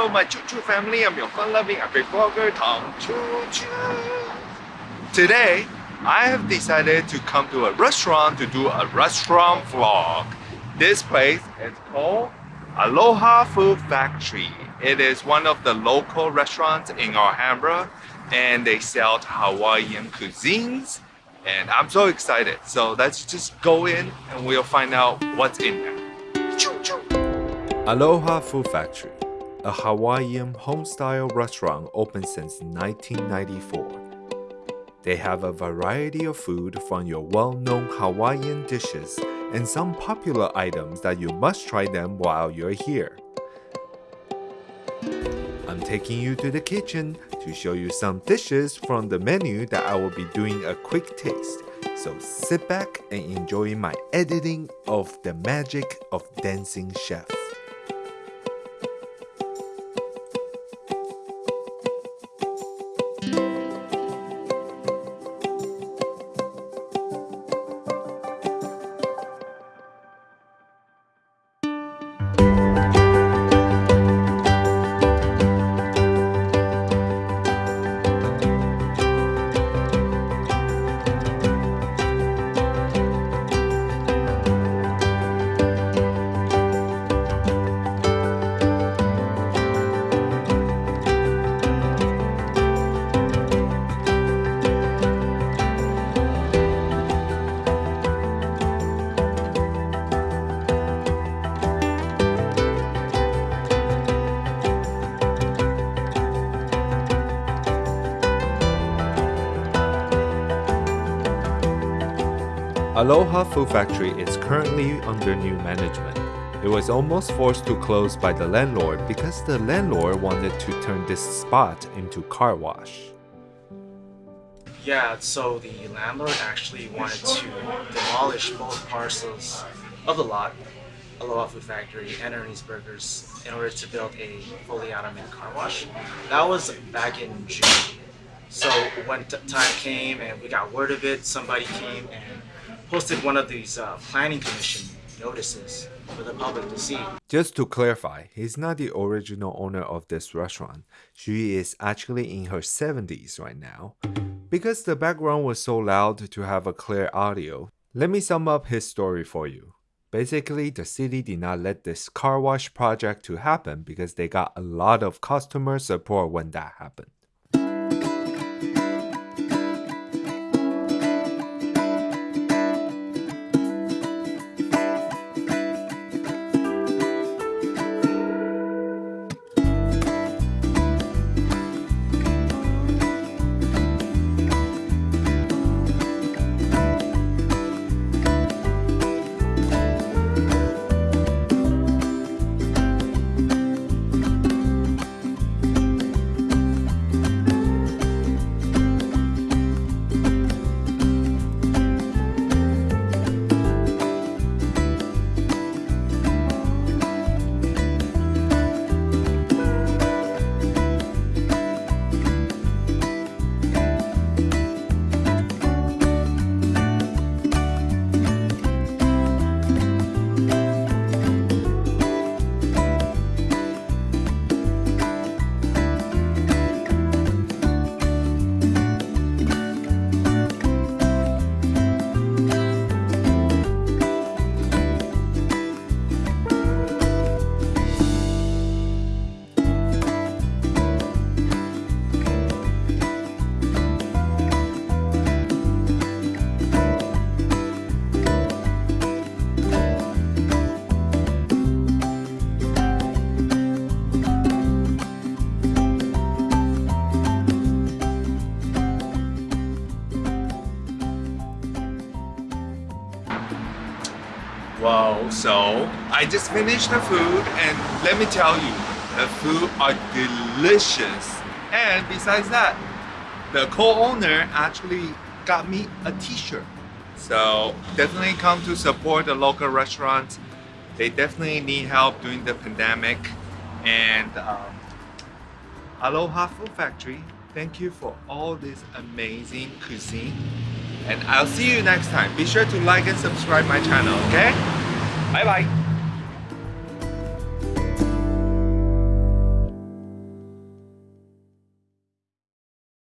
Hello, my Choo Choo family. I'm your fun-loving epic vlogger, Tom Choo Choo. Today, I have decided to come to a restaurant to do a restaurant vlog. This place is called Aloha Food Factory. It is one of the local restaurants in Alhambra and they sell Hawaiian cuisines and I'm so excited. So let's just go in and we'll find out what's in there. Choo choo. Aloha Food Factory, a Hawaiian home-style restaurant open since 1994. They have a variety of food from your well-known Hawaiian dishes and some popular items that you must try them while you're here. I'm taking you to the kitchen to show you some dishes from the menu that I will be doing a quick taste. So sit back and enjoy my editing of the magic of dancing chef. Aloha Food Factory is currently under new management. It was almost forced to close by the landlord because the landlord wanted to turn this spot into car wash. Yeah, so the landlord actually wanted to demolish both parcels of the lot, Aloha Food Factory and Ernie's Burgers, in order to build a fully automated car wash. That was back in June. So when time came and we got word of it, somebody came and posted one of these uh, planning commission notices for the public to see. Just to clarify, he's not the original owner of this restaurant. She is actually in her 70s right now. Because the background was so loud to have a clear audio, let me sum up his story for you. Basically, the city did not let this car wash project to happen because they got a lot of customer support when that happened. So I just finished the food and let me tell you, the food are delicious. And besides that, the co-owner actually got me a t-shirt. So definitely come to support the local restaurants. They definitely need help during the pandemic. And um, Aloha Food Factory, thank you for all this amazing cuisine and I'll see you next time. Be sure to like and subscribe my channel, okay? 拜拜。